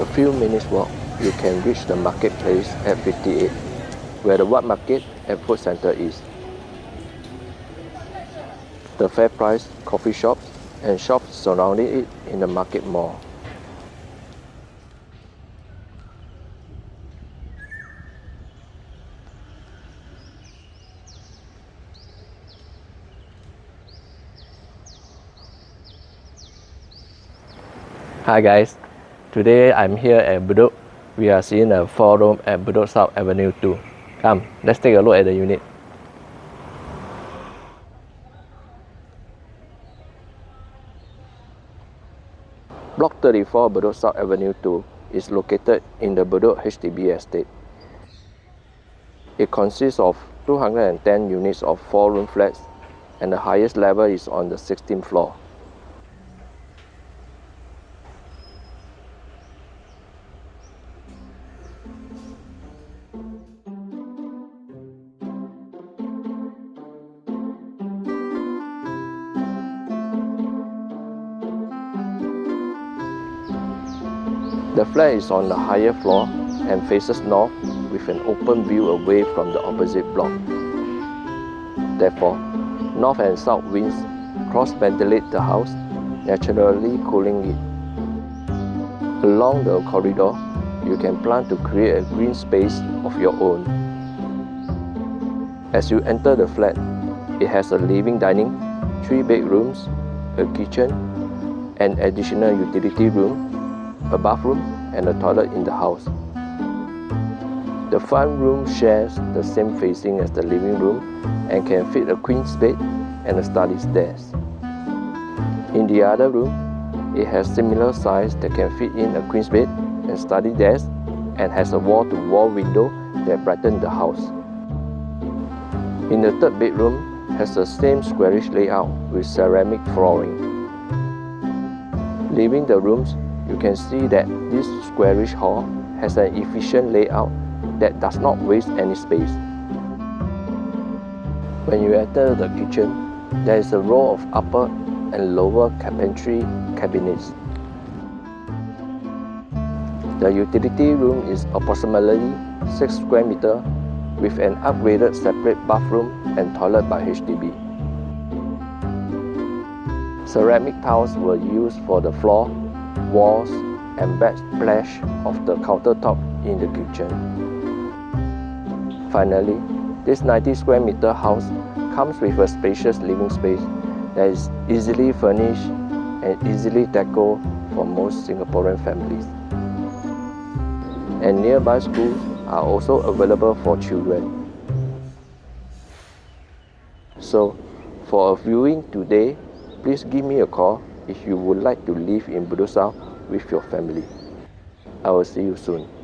A few minutes walk, you can reach the marketplace at 58, where the Wat Market and Food Center is. The FairPrice coffee shops and shops surrounding it in the market mall. Hi guys, today I'm here at Bedok. We are seeing a four room at Bedok South Avenue 2. Come, let's take a look at the unit. Block 34 Bedok South Avenue 2 is located in the Bedok HDB estate. It consists of 210 units of 4-room flats and the highest level is on the 16th floor. The flat is on the higher floor and faces north with an open view away from the opposite block. Therefore, north and south winds cross-ventilate the house, naturally cooling it. Along the corridor, you can plan to create a green space of your own. As you enter the flat, it has a living dining, three bedrooms, a kitchen, an additional utility room, a bathroom and a toilet in the house. The front room shares the same facing as the living room and can fit a queen's bed and a study desk. In the other room, it has similar size that can fit in a queen's bed and study desk and has a wall-to-wall -wall window that brightens the house. In the third bedroom, has the same squarish layout with ceramic flooring. Leaving the rooms, you can see that this squarish hall has an efficient layout that does not waste any space. When you enter the kitchen, there is a row of upper and lower carpentry cabinets. The utility room is approximately 6 square meter with an upgraded separate bathroom and toilet by HDB. Ceramic tiles were used for the floor walls and backsplash of the countertop in the kitchen. Finally, this 90 square meter house comes with a spacious living space that is easily furnished and easily decorated for most Singaporean families. And nearby schools are also available for children. So, for a viewing today, please give me a call if you would like to live in Bedok South with your family. I will see you soon.